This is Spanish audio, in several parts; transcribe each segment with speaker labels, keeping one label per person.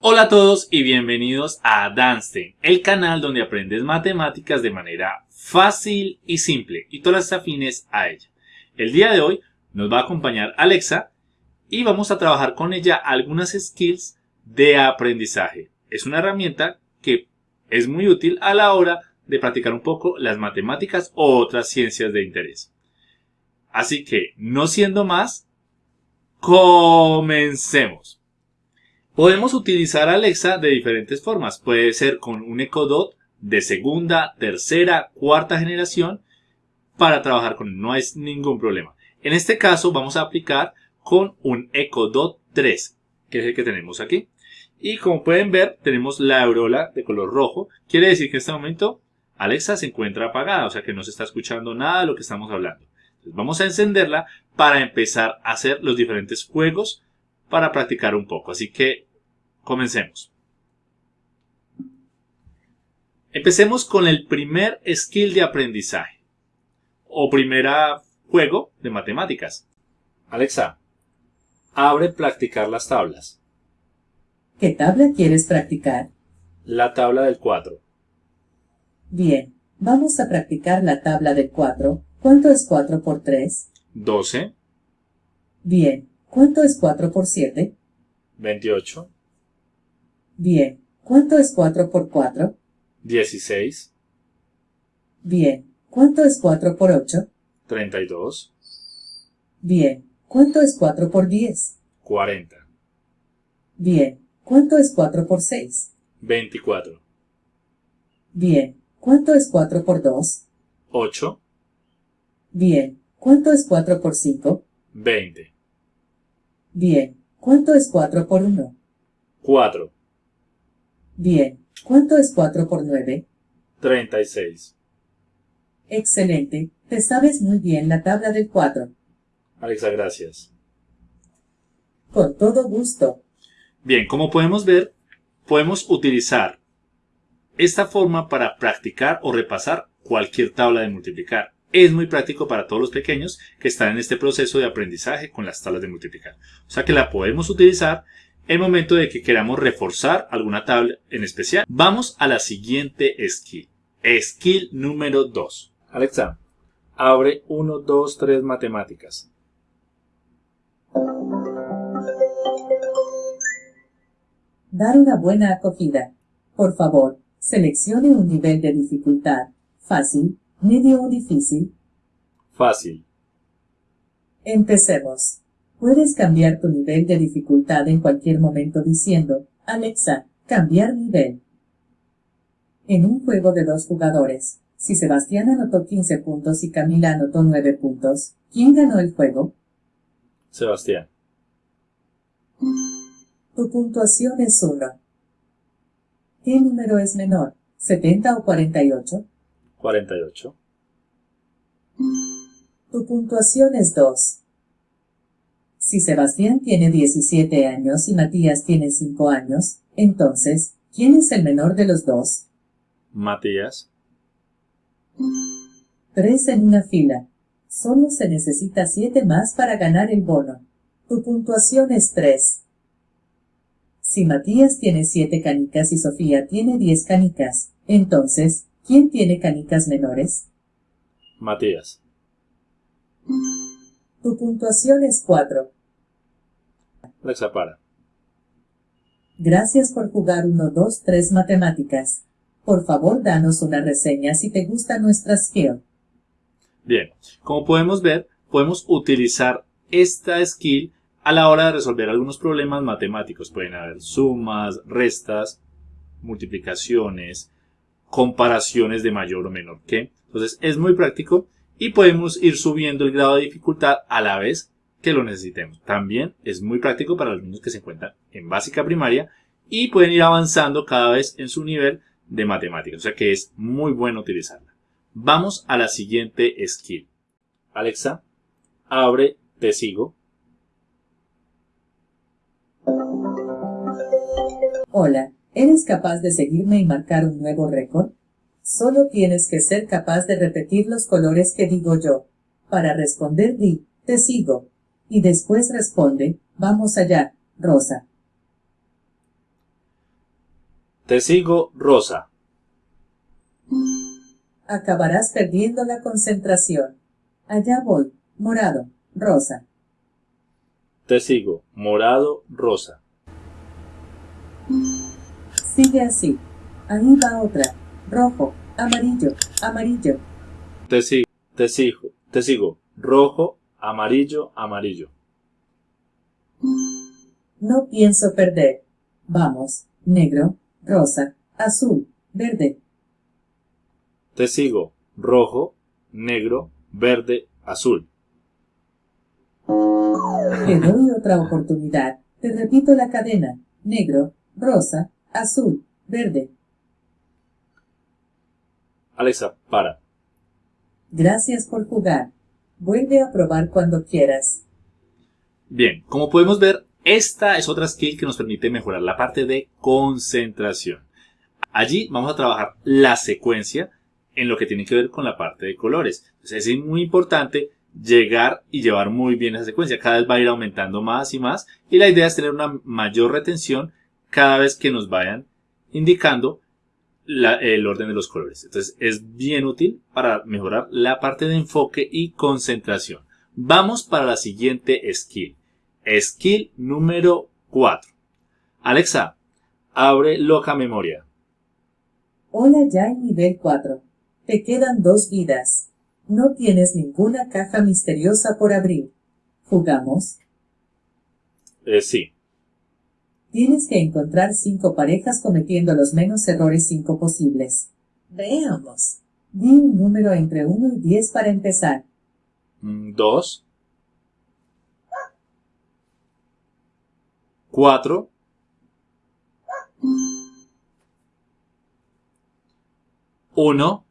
Speaker 1: Hola a todos y bienvenidos a Danstein, el canal donde aprendes matemáticas de manera fácil y simple y todas las afines a ella. El día de hoy nos va a acompañar Alexa y vamos a trabajar con ella algunas skills de aprendizaje. Es una herramienta que es muy útil a la hora de practicar un poco las matemáticas o otras ciencias de interés. Así que, no siendo más, comencemos. Podemos utilizar Alexa de diferentes formas. Puede ser con un Echo Dot de segunda, tercera, cuarta generación para trabajar con él. No es ningún problema. En este caso vamos a aplicar con un Echo Dot 3, que es el que tenemos aquí. Y como pueden ver, tenemos la aureola de color rojo. Quiere decir que en este momento Alexa se encuentra apagada, o sea que no se está escuchando nada de lo que estamos hablando. Vamos a encenderla para empezar a hacer los diferentes juegos para practicar un poco. Así que Comencemos. Empecemos con el primer skill de aprendizaje o primera juego de matemáticas. Alexa, abre practicar las tablas.
Speaker 2: ¿Qué tabla quieres practicar?
Speaker 1: La tabla del 4.
Speaker 2: Bien, vamos a practicar la tabla del 4. ¿Cuánto es 4 por 3?
Speaker 1: 12.
Speaker 2: Bien, ¿cuánto es 4 por 7?
Speaker 1: 28.
Speaker 2: Bien. ¿Cuánto es 4 por 4?
Speaker 1: 16.
Speaker 2: Bien. ¿Cuánto es 4 por 8?
Speaker 1: 32.
Speaker 2: Bien. ¿Cuánto es 4 por 10?
Speaker 1: 40.
Speaker 2: Bien. ¿Cuánto es 4 por 6?
Speaker 1: 24.
Speaker 2: Bien. ¿Cuánto es 4 por 2?
Speaker 1: 8.
Speaker 2: Bien. ¿Cuánto es 4 por 5?
Speaker 1: 20.
Speaker 2: Bien. ¿Cuánto es 4 por 1?
Speaker 1: 4.
Speaker 2: Bien. ¿Cuánto es 4 por 9?
Speaker 1: 36.
Speaker 2: Excelente. Te sabes muy bien la tabla del 4.
Speaker 1: Alexa, gracias.
Speaker 2: Con todo gusto.
Speaker 1: Bien, como podemos ver, podemos utilizar esta forma para practicar o repasar cualquier tabla de multiplicar. Es muy práctico para todos los pequeños que están en este proceso de aprendizaje con las tablas de multiplicar. O sea que la podemos utilizar el momento de que queramos reforzar alguna tabla en especial. Vamos a la siguiente skill. Skill número 2. Alexa, abre 1, 2, 3 matemáticas.
Speaker 2: Dar una buena acogida. Por favor, seleccione un nivel de dificultad. Fácil, medio o difícil.
Speaker 1: Fácil.
Speaker 2: Empecemos. Puedes cambiar tu nivel de dificultad en cualquier momento diciendo, Alexa, cambiar nivel. En un juego de dos jugadores, si Sebastián anotó 15 puntos y Camila anotó 9 puntos, ¿quién ganó el juego?
Speaker 1: Sebastián.
Speaker 2: Tu puntuación es 1. ¿Qué número es menor, 70 o 48?
Speaker 1: 48.
Speaker 2: Tu puntuación es 2. Si Sebastián tiene 17 años y Matías tiene 5 años, entonces, ¿quién es el menor de los dos?
Speaker 1: Matías.
Speaker 2: Tres en una fila. Solo se necesita 7 más para ganar el bono. Tu puntuación es 3. Si Matías tiene 7 canicas y Sofía tiene 10 canicas, entonces, ¿quién tiene canicas menores?
Speaker 1: Matías.
Speaker 2: Tu puntuación es 4.
Speaker 1: Alexa, para.
Speaker 2: Gracias por jugar 1, 2, 3 matemáticas. Por favor, danos una reseña si te gusta nuestra skill.
Speaker 1: Bien, como podemos ver, podemos utilizar esta skill a la hora de resolver algunos problemas matemáticos. Pueden haber sumas, restas, multiplicaciones, comparaciones de mayor o menor que. Entonces es muy práctico y podemos ir subiendo el grado de dificultad a la vez que lo necesitemos. También es muy práctico para los niños que se encuentran en básica primaria y pueden ir avanzando cada vez en su nivel de matemáticas. O sea que es muy bueno utilizarla. Vamos a la siguiente skill. Alexa, abre Te sigo.
Speaker 2: Hola, ¿eres capaz de seguirme y marcar un nuevo récord? Solo tienes que ser capaz de repetir los colores que digo yo. Para responder di, te sigo y después responde, vamos allá, Rosa.
Speaker 1: Te sigo, rosa.
Speaker 2: Acabarás perdiendo la concentración. Allá voy, morado, rosa.
Speaker 1: Te sigo, morado, rosa.
Speaker 2: Sigue así. Ahí va otra. Rojo, amarillo, amarillo.
Speaker 1: Te sigo, te sigo, te sigo, rojo, amarillo, amarillo.
Speaker 2: No pienso perder. Vamos, negro, rosa, azul, verde.
Speaker 1: Te sigo, rojo, negro, verde, azul.
Speaker 2: Te doy otra oportunidad. Te repito la cadena. Negro, rosa, azul, verde.
Speaker 1: Alexa, para.
Speaker 2: Gracias por jugar. Vuelve a probar cuando quieras.
Speaker 1: Bien, como podemos ver, esta es otra skill que nos permite mejorar la parte de concentración. Allí vamos a trabajar la secuencia en lo que tiene que ver con la parte de colores. Entonces es muy importante llegar y llevar muy bien esa secuencia. Cada vez va a ir aumentando más y más y la idea es tener una mayor retención cada vez que nos vayan indicando el orden de los colores. Entonces es bien útil para mejorar la parte de enfoque y concentración. Vamos para la siguiente skill. Skill número 4. Alexa, abre loca memoria.
Speaker 2: Hola ya en nivel 4. Te quedan dos vidas. No tienes ninguna caja misteriosa por abrir. ¿Jugamos?
Speaker 1: Eh, sí.
Speaker 2: Tienes que encontrar cinco parejas cometiendo los menos errores cinco posibles. Veamos. Di un número entre 1 y 10 para empezar.
Speaker 1: Mm, dos. Cuatro. Uno.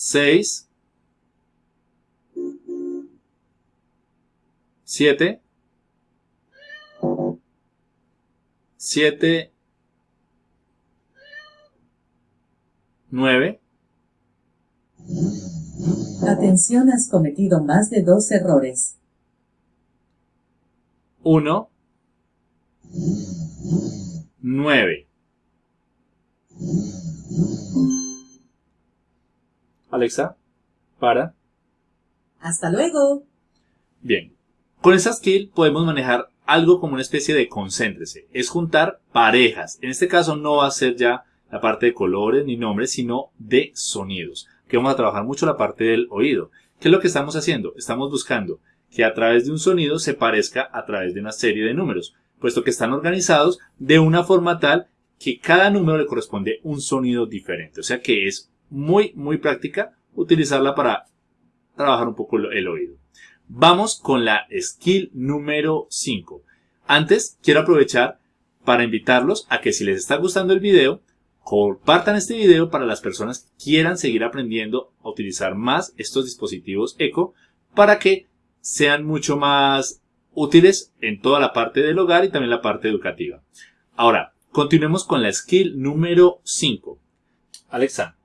Speaker 1: Cinco. Seis. Siete. Siete. Nueve.
Speaker 2: Atención, has cometido más de dos errores.
Speaker 1: Uno. Nueve. Alexa, para.
Speaker 2: Hasta luego.
Speaker 1: Bien. Con esa skill podemos manejar algo como una especie de concéntrese. Es juntar parejas. En este caso no va a ser ya la parte de colores ni nombres, sino de sonidos. Que vamos a trabajar mucho la parte del oído. ¿Qué es lo que estamos haciendo? Estamos buscando que a través de un sonido se parezca a través de una serie de números, puesto que están organizados de una forma tal que cada número le corresponde un sonido diferente. O sea que es muy, muy práctica utilizarla para trabajar un poco el oído. Vamos con la skill número 5. Antes, quiero aprovechar para invitarlos a que si les está gustando el video, compartan este video para las personas que quieran seguir aprendiendo a utilizar más estos dispositivos eco para que sean mucho más útiles en toda la parte del hogar y también la parte educativa. Ahora, continuemos con la skill número 5. Alexa,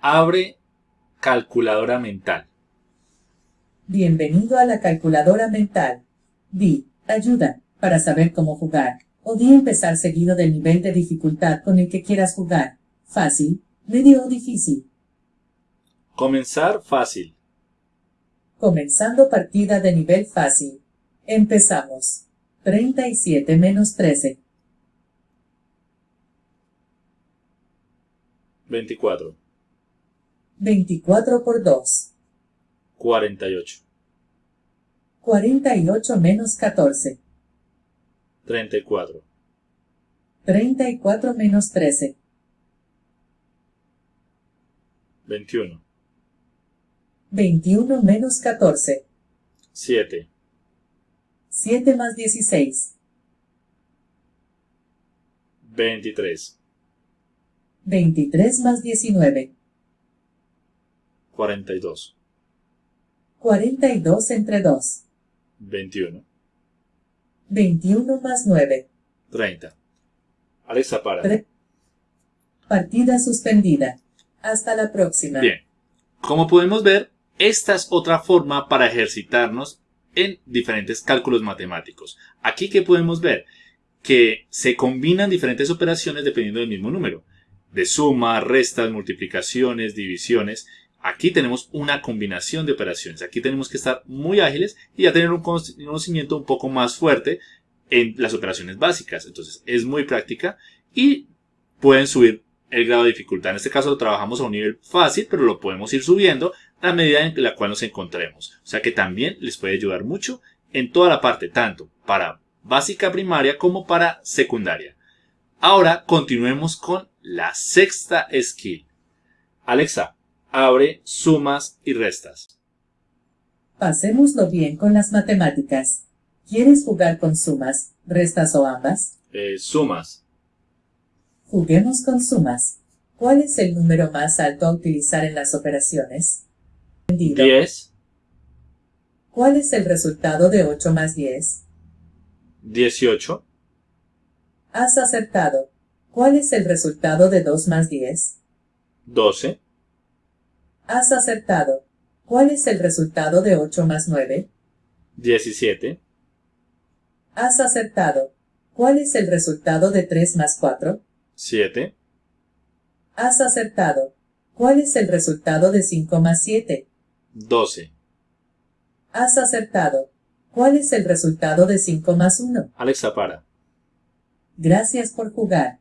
Speaker 1: abre calculadora mental.
Speaker 2: Bienvenido a la calculadora mental. Di, ayuda, para saber cómo jugar. O di empezar seguido del nivel de dificultad con el que quieras jugar. Fácil, medio o difícil.
Speaker 1: Comenzar fácil.
Speaker 2: Comenzando partida de nivel fácil. Empezamos. 37 menos 13.
Speaker 1: 24.
Speaker 2: 24 por 2.
Speaker 1: 48.
Speaker 2: 48 menos 14.
Speaker 1: 34.
Speaker 2: 34 menos 13.
Speaker 1: 21.
Speaker 2: 21 menos 14.
Speaker 1: 7.
Speaker 2: 7 más 16.
Speaker 1: 23.
Speaker 2: 23 más 19.
Speaker 1: 42.
Speaker 2: 42 entre 2.
Speaker 1: 21.
Speaker 2: 21 más 9.
Speaker 1: 30. Alexa, para.
Speaker 2: Partida suspendida. Hasta la próxima.
Speaker 1: Bien. Como podemos ver, esta es otra forma para ejercitarnos en diferentes cálculos matemáticos. Aquí que podemos ver que se combinan diferentes operaciones dependiendo del mismo número. De suma, restas, multiplicaciones, divisiones. Aquí tenemos una combinación de operaciones. Aquí tenemos que estar muy ágiles y ya tener un conocimiento un poco más fuerte en las operaciones básicas. Entonces es muy práctica y pueden subir el grado de dificultad. En este caso lo trabajamos a un nivel fácil, pero lo podemos ir subiendo a medida en la cual nos encontremos. O sea que también les puede ayudar mucho en toda la parte, tanto para básica primaria como para secundaria. Ahora continuemos con la sexta skill. Alexa, abre sumas y restas.
Speaker 2: Pasémoslo bien con las matemáticas. ¿Quieres jugar con sumas, restas o ambas?
Speaker 1: Eh, sumas.
Speaker 2: Juguemos con sumas. ¿Cuál es el número más alto a utilizar en las operaciones?
Speaker 1: 10.
Speaker 2: ¿Cuál es el resultado de 8 más 10?
Speaker 1: 18.
Speaker 2: Has acertado. ¿Cuál es el resultado de 2 más 10?
Speaker 1: 12.
Speaker 2: Has acertado. ¿Cuál es el resultado de 8 más 9?
Speaker 1: 17.
Speaker 2: Has acertado. ¿Cuál es el resultado de 3 más 4?
Speaker 1: 7.
Speaker 2: Has acertado. ¿Cuál es el resultado de 5 más 7?
Speaker 1: 12.
Speaker 2: Has acertado. ¿Cuál es el resultado de 5 más 1?
Speaker 1: Alexa, para.
Speaker 2: Gracias por jugar.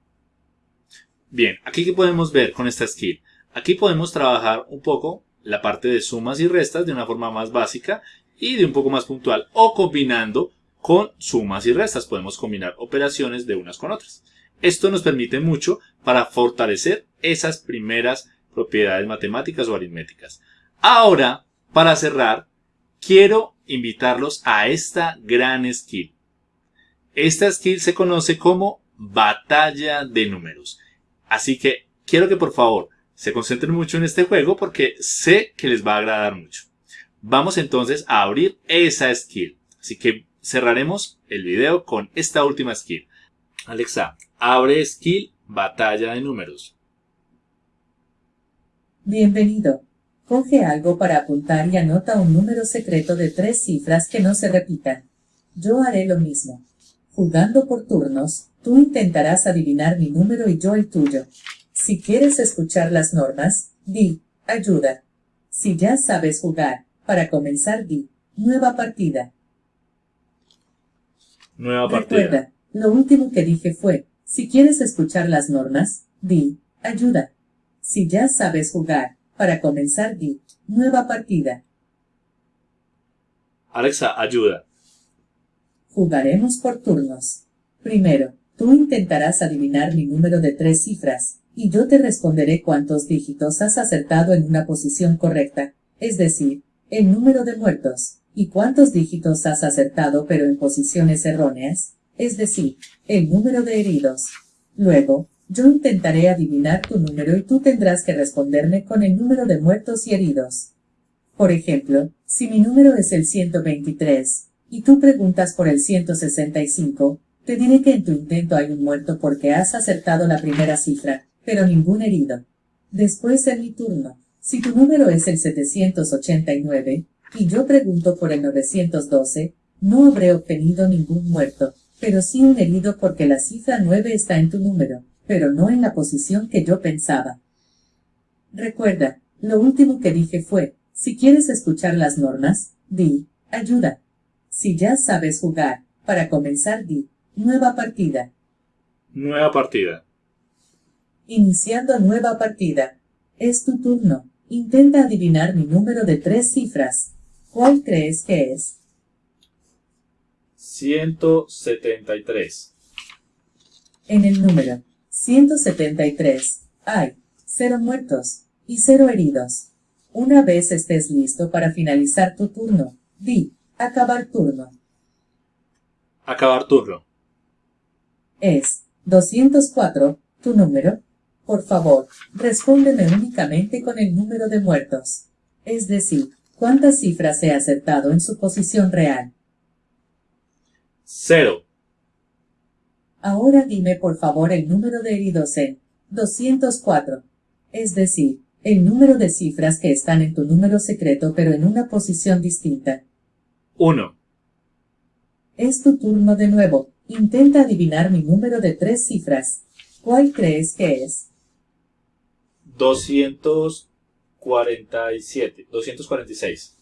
Speaker 1: Bien, aquí que podemos ver con esta skill. Aquí podemos trabajar un poco la parte de sumas y restas de una forma más básica y de un poco más puntual o combinando con sumas y restas. Podemos combinar operaciones de unas con otras. Esto nos permite mucho para fortalecer esas primeras propiedades matemáticas o aritméticas. Ahora, para cerrar, quiero invitarlos a esta gran skill. Esta skill se conoce como batalla de números. Así que quiero que por favor se concentren mucho en este juego porque sé que les va a agradar mucho. Vamos entonces a abrir esa skill. Así que cerraremos el video con esta última skill. Alexa, abre skill batalla de números.
Speaker 2: Bienvenido. Coge algo para apuntar y anota un número secreto de tres cifras que no se repitan. Yo haré lo mismo. Jugando por turnos, tú intentarás adivinar mi número y yo el tuyo. Si quieres escuchar las normas, di, ayuda. Si ya sabes jugar, para comenzar di, nueva partida.
Speaker 1: Nueva partida.
Speaker 2: Recuerda, lo último que dije fue, si quieres escuchar las normas, di, ayuda. Si ya sabes jugar, para comenzar di, nueva partida.
Speaker 1: Alexa, ayuda.
Speaker 2: Jugaremos por turnos. Primero, tú intentarás adivinar mi número de tres cifras, y yo te responderé cuántos dígitos has acertado en una posición correcta, es decir, el número de muertos, y cuántos dígitos has acertado pero en posiciones erróneas, es decir, el número de heridos. Luego, yo intentaré adivinar tu número y tú tendrás que responderme con el número de muertos y heridos. Por ejemplo, si mi número es el 123, y tú preguntas por el 165, te diré que en tu intento hay un muerto porque has acertado la primera cifra, pero ningún herido. Después en mi turno, si tu número es el 789, y yo pregunto por el 912, no habré obtenido ningún muerto, pero sí un herido porque la cifra 9 está en tu número pero no en la posición que yo pensaba. Recuerda, lo último que dije fue, si quieres escuchar las normas, di, ayuda. Si ya sabes jugar, para comenzar di, nueva partida.
Speaker 1: Nueva partida.
Speaker 2: Iniciando nueva partida. Es tu turno. Intenta adivinar mi número de tres cifras. ¿Cuál crees que es?
Speaker 1: 173.
Speaker 2: En el número 173. Hay cero muertos y cero heridos. Una vez estés listo para finalizar tu turno, di acabar turno.
Speaker 1: Acabar turno.
Speaker 2: Es 204 tu número. Por favor, respóndeme únicamente con el número de muertos. Es decir, cuántas cifras he acertado en su posición real.
Speaker 1: Cero.
Speaker 2: Ahora dime por favor el número de heridos en 204. Es decir, el número de cifras que están en tu número secreto pero en una posición distinta.
Speaker 1: 1,
Speaker 2: Es tu turno de nuevo. Intenta adivinar mi número de tres cifras. ¿Cuál crees que es?
Speaker 1: 247, 246.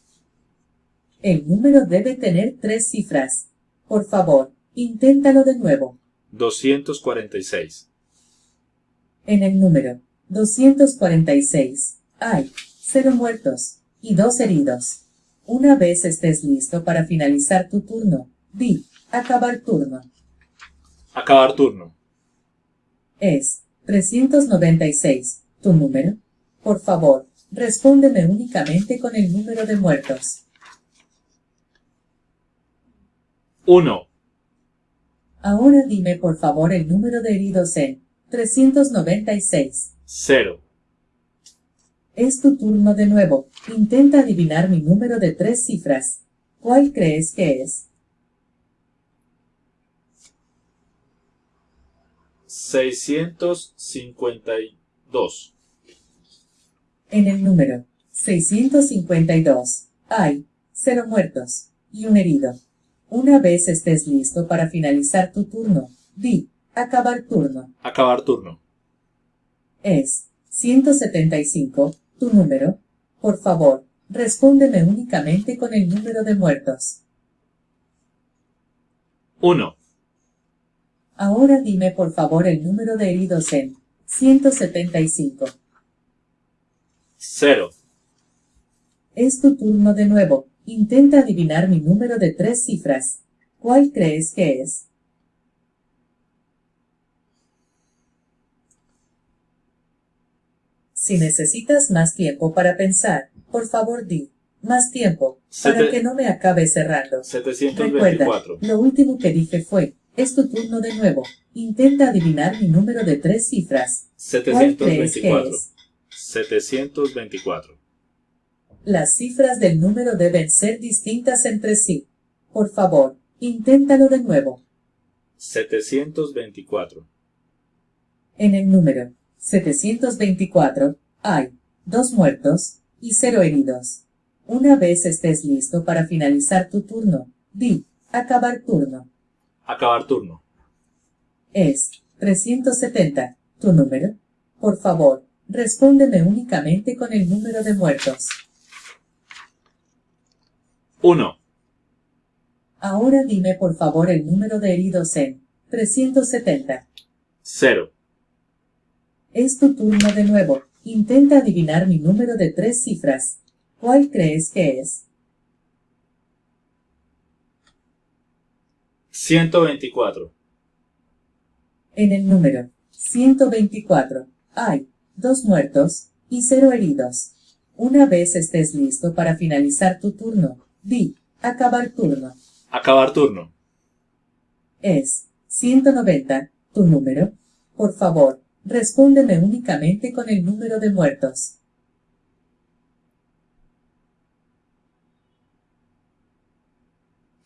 Speaker 2: El número debe tener tres cifras. Por favor, inténtalo de nuevo.
Speaker 1: 246.
Speaker 2: En el número 246 hay cero muertos y dos heridos. Una vez estés listo para finalizar tu turno, di acabar turno.
Speaker 1: Acabar turno.
Speaker 2: Es 396 tu número. Por favor, respóndeme únicamente con el número de muertos.
Speaker 1: 1,
Speaker 2: Ahora dime por favor el número de heridos en 396.
Speaker 1: 0,
Speaker 2: Es tu turno de nuevo. Intenta adivinar mi número de tres cifras. ¿Cuál crees que es?
Speaker 1: 652.
Speaker 2: En el número 652 hay cero muertos y un herido. Una vez estés listo para finalizar tu turno, di acabar turno.
Speaker 1: Acabar turno.
Speaker 2: Es 175 tu número. Por favor, respóndeme únicamente con el número de muertos.
Speaker 1: 1,
Speaker 2: Ahora dime por favor el número de heridos en 175.
Speaker 1: 0,
Speaker 2: Es tu turno de nuevo. Intenta adivinar mi número de tres cifras. ¿Cuál crees que es? Si necesitas más tiempo para pensar, por favor di más tiempo, para que no me acabe cerrando. Recuerda,
Speaker 1: 724.
Speaker 2: lo último que dije fue, es tu turno de nuevo. Intenta adivinar mi número de tres cifras. ¿Cuál crees que
Speaker 1: 724.
Speaker 2: es?
Speaker 1: 724.
Speaker 2: Las cifras del número deben ser distintas entre sí. Por favor, inténtalo de nuevo.
Speaker 1: 724.
Speaker 2: En el número 724 hay dos muertos y cero heridos. Una vez estés listo para finalizar tu turno, di acabar turno.
Speaker 1: Acabar turno.
Speaker 2: Es 370 tu número. Por favor, respóndeme únicamente con el número de muertos.
Speaker 1: 1,
Speaker 2: Ahora dime por favor el número de heridos en 370.
Speaker 1: 0,
Speaker 2: Es tu turno de nuevo. Intenta adivinar mi número de tres cifras. ¿Cuál crees que es?
Speaker 1: 124.
Speaker 2: En el número 124 hay dos muertos y cero heridos. Una vez estés listo para finalizar tu turno, di acabar turno.
Speaker 1: Acabar turno.
Speaker 2: Es 190 tu número. Por favor, respóndeme únicamente con el número de muertos.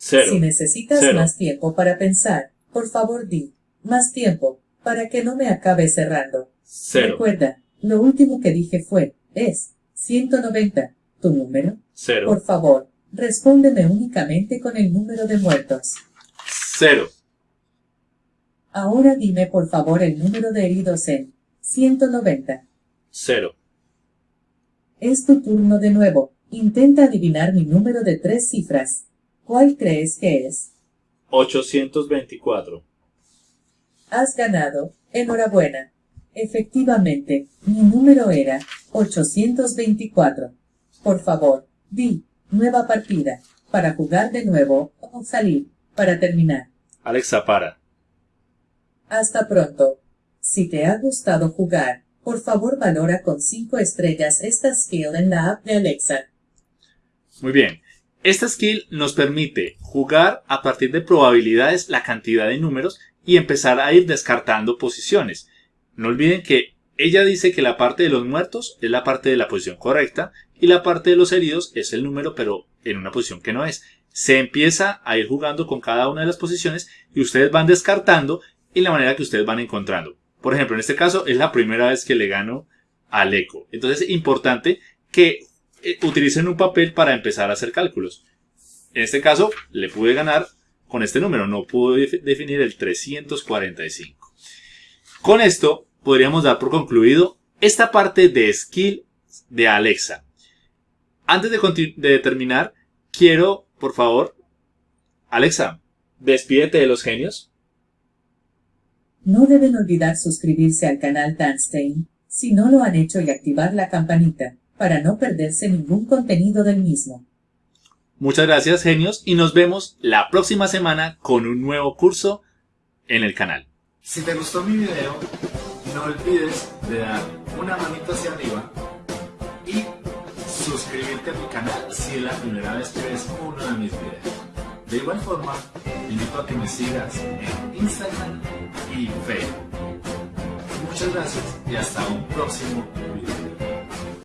Speaker 1: 0,
Speaker 2: Si necesitas
Speaker 1: Cero.
Speaker 2: más tiempo para pensar, por favor di más tiempo para que no me acabe cerrando.
Speaker 1: 0,
Speaker 2: Recuerda, lo último que dije fue, es 190 tu número.
Speaker 1: 0,
Speaker 2: Por favor, respóndeme únicamente con el número de muertos.
Speaker 1: 0,
Speaker 2: Ahora dime por favor el número de heridos en 190.
Speaker 1: 0,
Speaker 2: Es tu turno de nuevo. Intenta adivinar mi número de tres cifras. ¿Cuál crees que es?
Speaker 1: 824.
Speaker 2: Has ganado. Enhorabuena. Efectivamente, mi número era 824. Por favor, di nueva partida para jugar de nuevo o salir para terminar.
Speaker 1: Alexa, para.
Speaker 2: Hasta pronto. Si te ha gustado jugar, por favor valora con 5 estrellas esta skill en la app de Alexa.
Speaker 1: Muy bien. Esta skill nos permite jugar a partir de probabilidades la cantidad de números y empezar a ir descartando posiciones. No olviden que ella dice que la parte de los muertos es la parte de la posición correcta y la parte de los heridos es el número pero en una posición que no es. Se empieza a ir jugando con cada una de las posiciones y ustedes van descartando y la manera que ustedes van encontrando. Por ejemplo, en este caso es la primera vez que le gano al eco. Entonces es importante que eh, utilicen un papel para empezar a hacer cálculos. En este caso, le pude ganar con este número, no pude definir el 345. Con esto, podríamos dar por concluido esta parte de skill de Alexa. Antes de, de terminar, quiero, por favor, Alexa, despídete de los genios.
Speaker 2: No deben olvidar suscribirse al canal Tanstein si no lo han hecho y activar la campanita para no perderse ningún contenido del mismo.
Speaker 1: Muchas gracias genios y nos vemos la próxima semana con un nuevo curso en el canal.
Speaker 3: Si te gustó mi video, no olvides de dar una manito hacia arriba y suscribirte a mi canal si es la primera vez que ves uno de mis videos. De igual forma, te invito a que me sigas en Instagram y Facebook. Muchas gracias y hasta un próximo video.